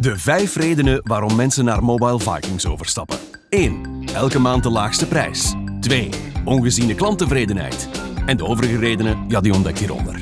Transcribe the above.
De vijf redenen waarom mensen naar Mobile Vikings overstappen. 1. Elke maand de laagste prijs. 2. Ongeziene klanttevredenheid. En de overige redenen, ja, die ontdek hieronder.